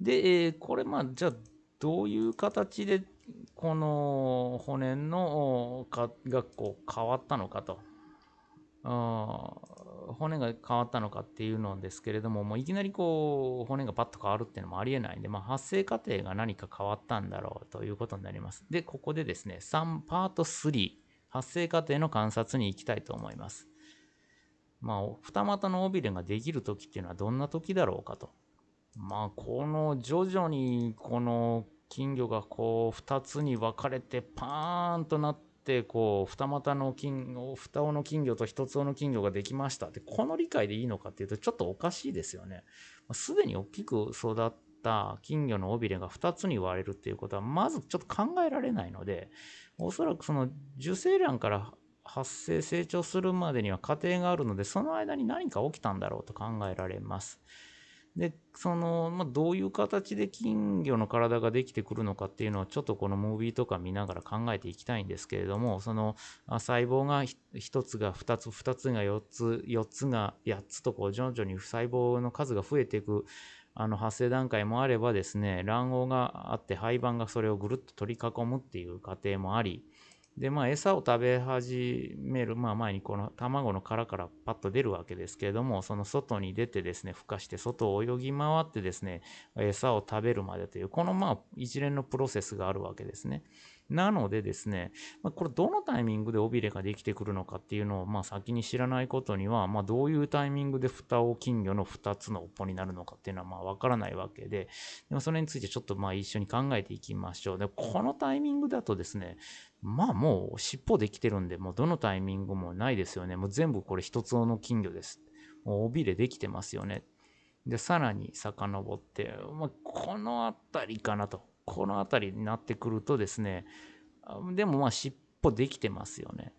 で、えーこれまあじゃあどういう形でこの骨のかがこう変わったのかと。骨が変わったのかっていうのですけれども、もういきなりこう骨がパッと変わるっていうのもありえないんで、まあ、発生過程が何か変わったんだろうということになります。で、ここでですね、3パート3、発生過程の観察に行きたいと思います。まあ、二股の尾びれができる時っていうのはどんな時だろうかと。まあ、この徐々にこの金魚がこう2つに分かれてパーンとなってこう二股の金二尾の金魚と一つ尾の金魚ができましたってこの理解でいいのかっていうとちょっとおかしいですよね。すでに大きく育った金魚の尾びれが2つに割れるっていうことはまずちょっと考えられないのでおそらくその受精卵から発生成長するまでには過程があるのでその間に何か起きたんだろうと考えられます。でその、まあ、どういう形で金魚の体ができてくるのかっていうのはちょっとこのムービーとか見ながら考えていきたいんですけれどもその細胞が1つが2つ2つが4つ4つが8つとこう徐々に細胞の数が増えていくあの発生段階もあればですね卵黄があって胚盤がそれをぐるっと取り囲むっていう過程もありでまあ餌を食べ始める、まあ、前にこの卵の殻からパッと出るわけですけれどもその外に出てですね孵化して外を泳ぎ回ってですね餌を食べるまでというこのまあ一連のプロセスがあるわけですね。なのでですね、まあ、これどのタイミングで尾びれができてくるのかっていうのをまあ先に知らないことには、まあ、どういうタイミングで蓋を金魚の2つの尾っぽになるのかっていうのはまあ分からないわけででもそれについてちょっとまあ一緒に考えていきましょう。でこのタイミングだとですねまあもう尻尾できてるんでもうどのタイミングもないですよね。もう全部これ一つの金魚です。もう尾びれできてますよね。でさらに遡って、まあ、この辺りかなと。この辺りになってくるとですね、でもまあ尻尾できてますよね。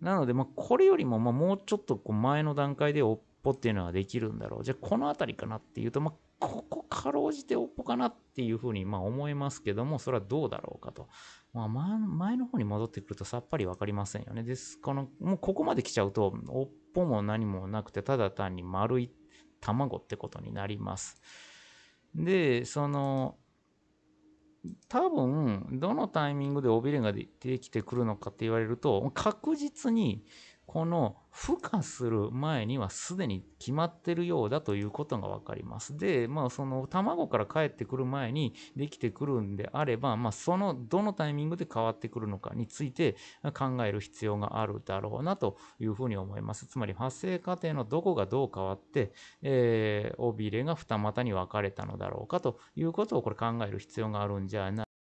なので、まあこれよりもまもうちょっとこう前の段階で尾っぽっていうのはできるんだろう。じゃあこの辺りかなっていうと、まあここかろうじて尾っぽかなっていうふうにまあ思いますけども、それはどうだろうかと。まあ前の方に戻ってくるとさっぱりわかりませんよね。です。この、もうここまで来ちゃうと、尾っぽも何もなくて、ただ単に丸い卵ってことになります。で、その、多分どのタイミングで尾びれができてくるのかって言われると確実にこの孵化する前にはすでに決まってるようだということが分かります。で、まあその卵から帰ってくる前にできてくるんであれば、まあそのどのタイミングで変わってくるのかについて考える必要があるだろうなというふうに思います。つまり発生過程のどこがどう変わって、えー、尾びれが二股に分かれたのだろうかということをこれ考える必要があるんじゃない